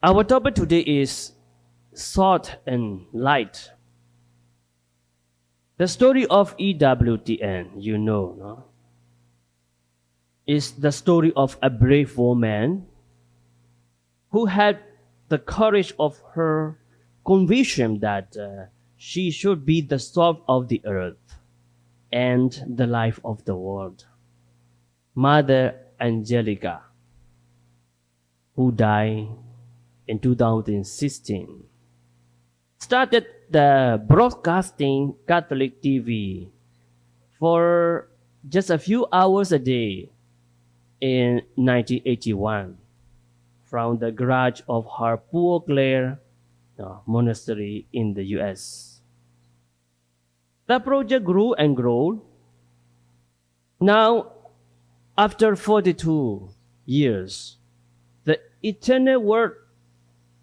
Our topic today is salt and light. The story of EWTN, you know, no? is the story of a brave woman who had the courage of her conviction that uh, she should be the salt of the earth and the life of the world. Mother Angelica, who died in 2016, started the broadcasting Catholic TV for just a few hours a day in 1981 from the garage of her Poor uh, monastery in the US. The project grew and grew. Now, after 42 years, the Eternal Word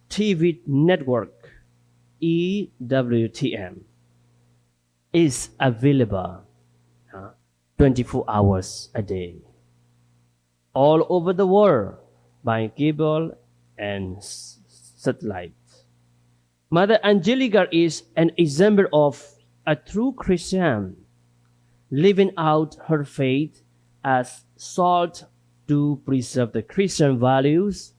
TV network, EWTN, is available uh, 24 hours a day all over the world by cable and satellite. Mother Angelica is an example of a true Christian living out her faith as salt to preserve the Christian values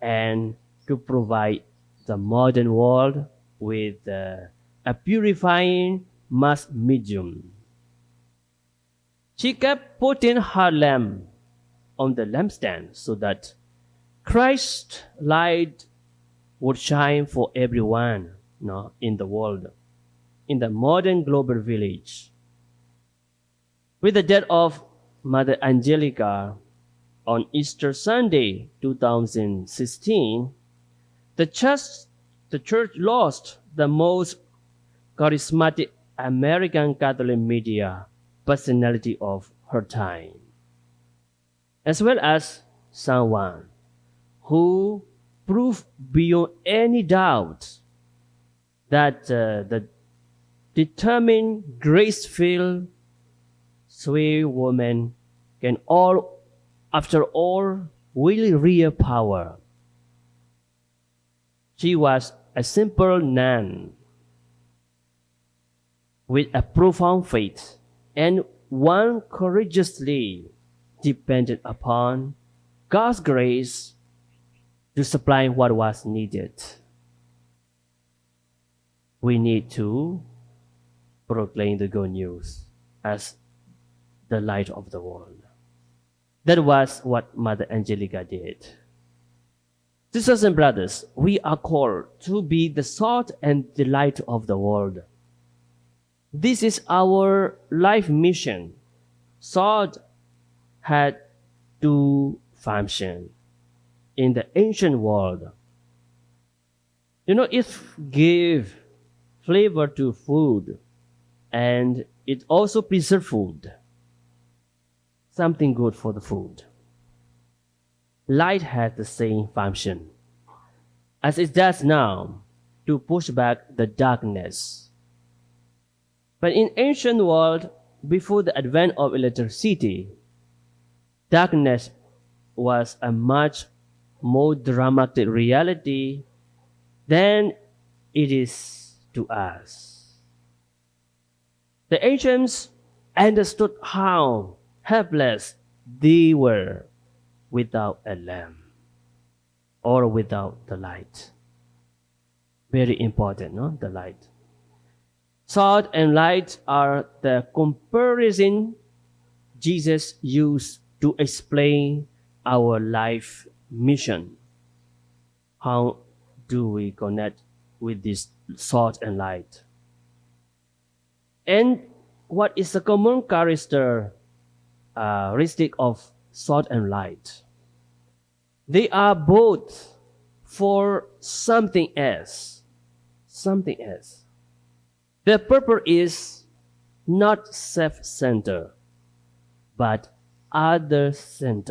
and to provide the modern world with uh, a purifying mass medium. She kept putting her lamp on the lampstand so that Christ's light would shine for everyone you know, in the world, in the modern global village. With the death of Mother Angelica on Easter Sunday 2016, the church, the church lost the most charismatic American Catholic media personality of her time as well as someone who proved beyond any doubt that uh, the determined, grace-filled, sweet woman can all, after all, really real power. She was a simple nun with a profound faith and one courageously depended upon God's grace to supply what was needed. We need to proclaim the good news as the light of the world. That was what Mother Angelica did. Sisters and brothers, we are called to be the salt and the light of the world. This is our life mission. Salt had two functions in the ancient world. You know, it gave flavor to food and it also preserved food. Something good for the food. Light has the same function as it does now to push back the darkness. But in ancient world, before the advent of electricity, darkness was a much more dramatic reality than it is to us. The ancients understood how helpless they were without a lamp or without the light. Very important, no? The light. Salt and light are the comparison Jesus used to explain our life mission. How do we connect with this salt and light? And what is the common characteristic uh, of salt and light? They are both for something else. Something else. Their purpose is not self-centered, but other center